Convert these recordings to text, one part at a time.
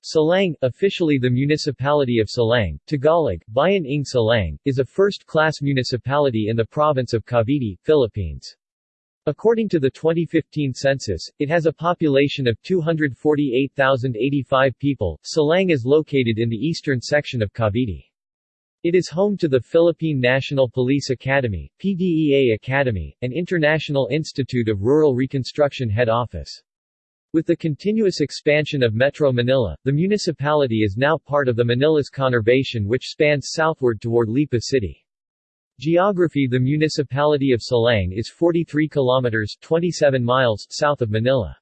Silang, officially the municipality of Silang, Tagalog, Bayan ng Silang, is a first-class municipality in the province of Cavite, Philippines. According to the 2015 census, it has a population of 248,085 people. Silang is located in the eastern section of Cavite. It is home to the Philippine National Police Academy, PDEA Academy, and International Institute of Rural Reconstruction head office. With the continuous expansion of Metro Manila, the municipality is now part of the Manilas Conurbation which spans southward toward Lipa City. Geography The municipality of Silang is 43 kilometers 27 miles south of Manila.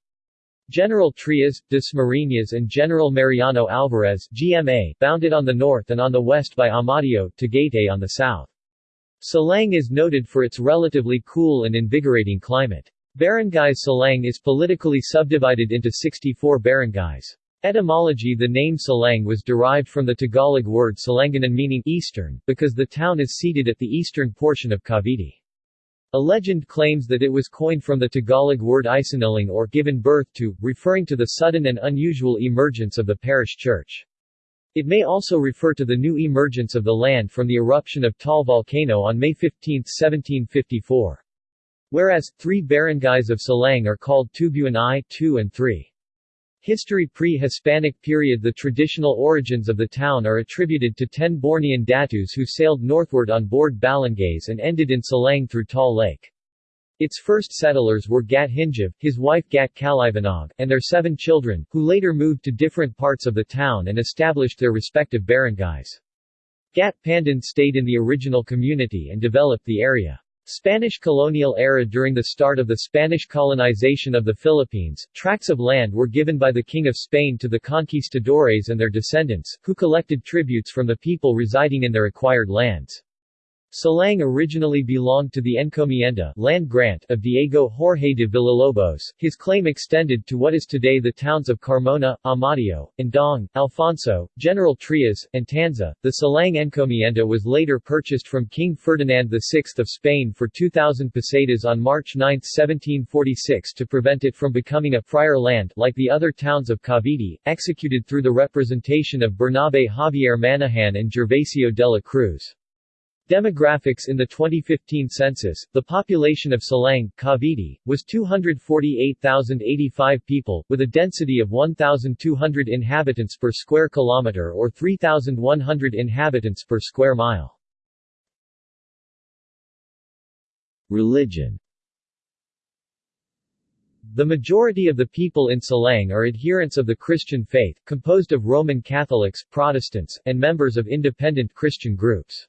General Trias, Dasmariñas and General Mariano Alvarez GMA bounded on the north and on the west by Amadeo, Tagaytay on the south. Silang is noted for its relatively cool and invigorating climate. Barangay Silang is politically subdivided into 64 barangays. Etymology The name Silang was derived from the Tagalog word Salanganan meaning eastern, because the town is seated at the eastern portion of Cavite. A legend claims that it was coined from the Tagalog word isinilang or given birth to, referring to the sudden and unusual emergence of the parish church. It may also refer to the new emergence of the land from the eruption of Taal volcano on May 15, 1754. Whereas, three barangays of Silang are called Tubuan I, II and III. History Pre-Hispanic period The traditional origins of the town are attributed to ten Bornean datus who sailed northward on board balangays and ended in Silang through Taal Lake. Its first settlers were Gat Hinjab, his wife Gat Kalivanog, and their seven children, who later moved to different parts of the town and established their respective barangays. Gat Pandan stayed in the original community and developed the area. Spanish colonial era During the start of the Spanish colonization of the Philippines, tracts of land were given by the King of Spain to the conquistadores and their descendants, who collected tributes from the people residing in their acquired lands. Silang originally belonged to the encomienda land grant of Diego Jorge de Villalobos. His claim extended to what is today the towns of Carmona, Amadeo, Indang, Alfonso, General Trias, and Tanza. The Silang encomienda was later purchased from King Ferdinand VI of Spain for 2,000 pesetas on March 9, 1746 to prevent it from becoming a friar land like the other towns of Cavite, executed through the representation of Bernabe Javier Manahan and Gervasio de la Cruz. Demographics In the 2015 census, the population of Silang, Cavite, was 248,085 people, with a density of 1,200 inhabitants per square kilometer or 3,100 inhabitants per square mile. Religion The majority of the people in Silang are adherents of the Christian faith, composed of Roman Catholics, Protestants, and members of independent Christian groups.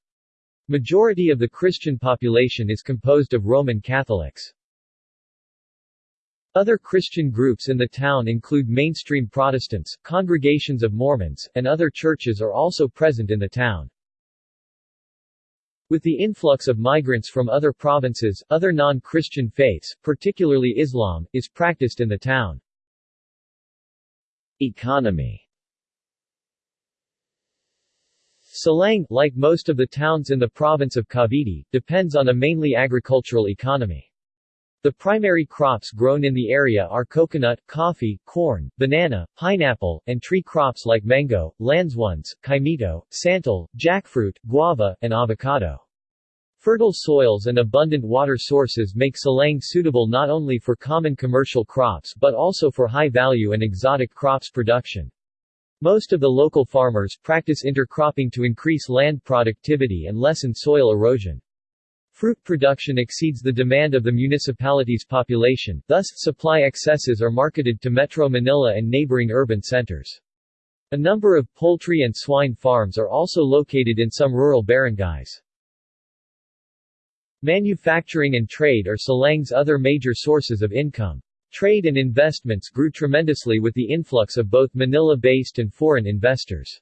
Majority of the Christian population is composed of Roman Catholics. Other Christian groups in the town include mainstream Protestants, congregations of Mormons, and other churches are also present in the town. With the influx of migrants from other provinces, other non-Christian faiths, particularly Islam, is practiced in the town. Economy Silang, like most of the towns in the province of Cavite, depends on a mainly agricultural economy. The primary crops grown in the area are coconut, coffee, corn, banana, pineapple, and tree crops like mango, lanzones, kaimito, santol, jackfruit, guava, and avocado. Fertile soils and abundant water sources make Silang suitable not only for common commercial crops but also for high-value and exotic crops production. Most of the local farmers practice intercropping to increase land productivity and lessen soil erosion. Fruit production exceeds the demand of the municipality's population, thus, supply excesses are marketed to Metro Manila and neighboring urban centers. A number of poultry and swine farms are also located in some rural barangays. Manufacturing and trade are Silang's other major sources of income. Trade and investments grew tremendously with the influx of both Manila-based and foreign investors.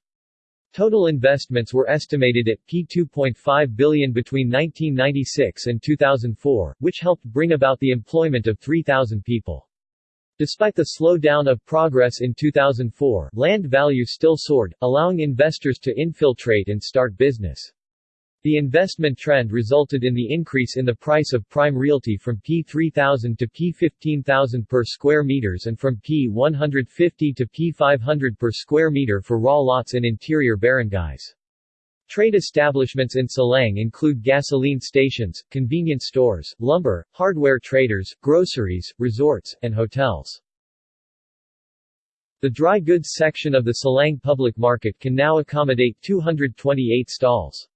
Total investments were estimated at P2.5 billion between 1996 and 2004, which helped bring about the employment of 3,000 people. Despite the slowdown of progress in 2004, land value still soared, allowing investors to infiltrate and start business. The investment trend resulted in the increase in the price of prime realty from P3000 to P15000 per square meters and from P150 to P500 per square meter for raw lots in interior barangays. Trade establishments in Silang include gasoline stations, convenience stores, lumber, hardware traders, groceries, resorts, and hotels. The dry goods section of the Silang public market can now accommodate 228 stalls.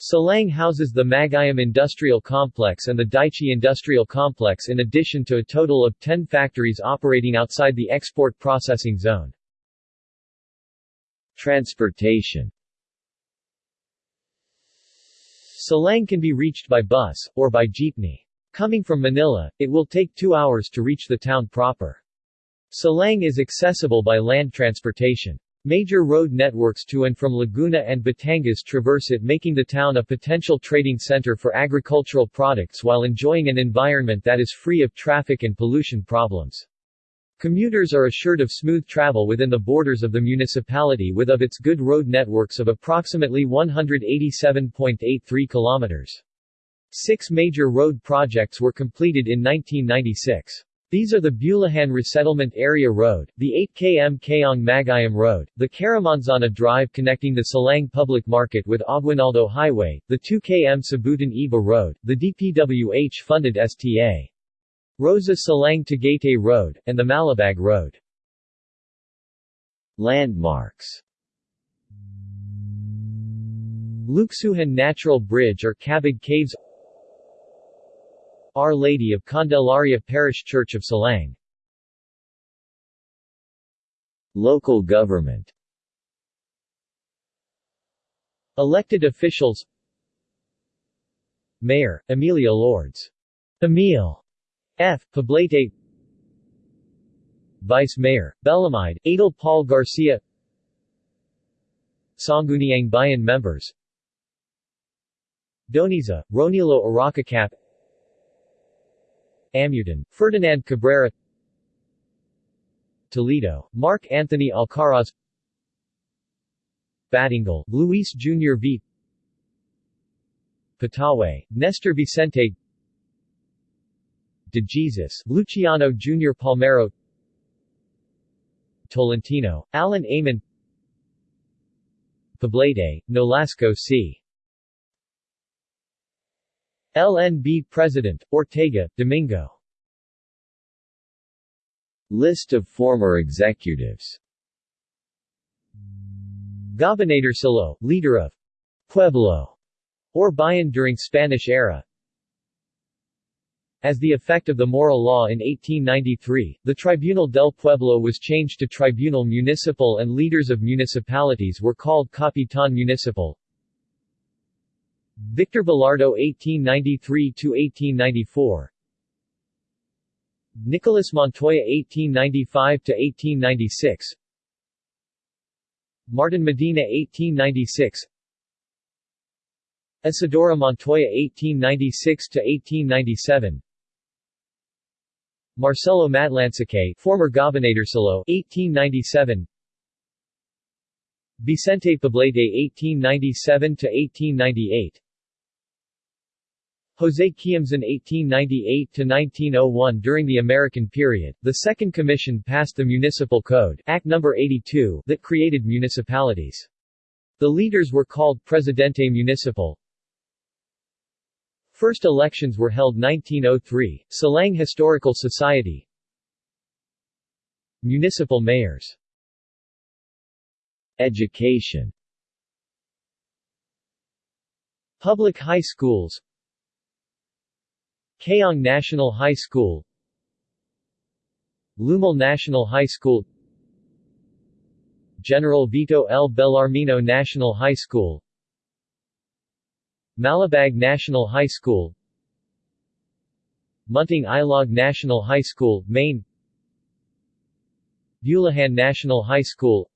Silang houses the Maguyam Industrial Complex and the Daichi Industrial Complex in addition to a total of 10 factories operating outside the export processing zone. Transportation Silang can be reached by bus, or by jeepney. Coming from Manila, it will take two hours to reach the town proper. Silang is accessible by land transportation. Major road networks to and from Laguna and Batangas traverse it making the town a potential trading center for agricultural products while enjoying an environment that is free of traffic and pollution problems. Commuters are assured of smooth travel within the borders of the municipality with of its good road networks of approximately 187.83 kilometers. Six major road projects were completed in 1996. These are the Bulahan Resettlement Area Road, the 8 km Kayong Maguyam Road, the Caramanzana Drive connecting the Silang Public Market with Aguinaldo Highway, the 2 km Sabutan Iba Road, the DPWH-funded STA. Rosa Silang Tagaytay Road, and the Malabag Road. Landmarks Luksuhan Natural Bridge or Cabig Caves our Lady of Candelaria Parish Church of Silang Local government. Elected officials. Mayor, Emilia Lourdes. Emil F. Poblete. Vice Mayor, Belamide, Adel Paul Garcia. Sangguniang Bayan members. Doniza, Ronilo Aracacap Amudan, Ferdinand Cabrera Toledo, Mark Anthony Alcaraz Batingal, Luis Jr. V. Pataway, Nestor Vicente De Jesus, Luciano Jr. Palmero Tolentino, Alan Amon Poblete, Nolasco C. LNB President, Ortega, Domingo. List of former executives. Gobernadorcillo, leader of Pueblo or Bayan during Spanish era. As the effect of the Maura Law in 1893, the Tribunal del Pueblo was changed to Tribunal Municipal and leaders of municipalities were called Capitan Municipal Victor Velardo 1893–1894 Nicolas Montoya 1895–1896 Martin Medina 1896 Isidora Montoya 1896–1897 Marcelo Matlansacay former Gobernadorcillo 1897 Vicente Poblete 1897–1898 Jose Quiamzon 1898–1901 During the American period, the Second Commission passed the Municipal Code Act No. 82 that created municipalities. The leaders were called Presidente Municipal. First elections were held 1903, Silang Historical Society Municipal mayors Education Public high schools Kayong National High School Lumal National High School General Vito L. Bellarmino National High School Malabag National High School Munting Ilog National High School, Maine Bulahan National High School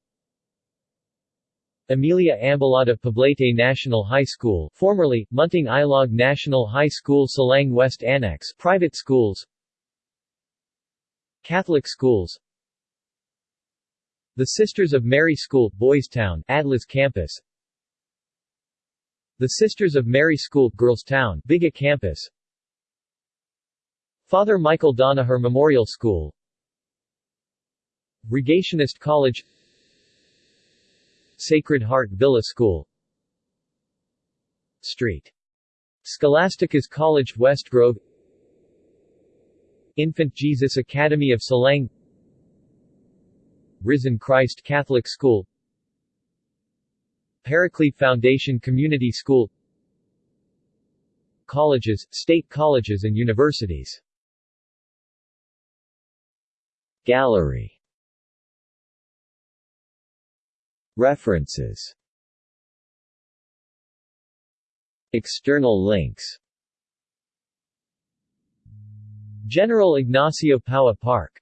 Emilia Ambalada Poblete National High School formerly, Munting Ilog National High School Silang West Annex private schools. Catholic schools. The Sisters of Mary School, Boys Town, Adlas Campus. The Sisters of Mary School, Girls Town, Biga Campus. Father Michael Donaher Memorial School. Rogationist College Sacred Heart Villa School Street. Scholastica's College West Grove. Infant Jesus Academy of Silang Risen Christ Catholic School. Paraclete Foundation Community School. Colleges, state colleges and universities. Gallery References. External links. General Ignacio Paua Park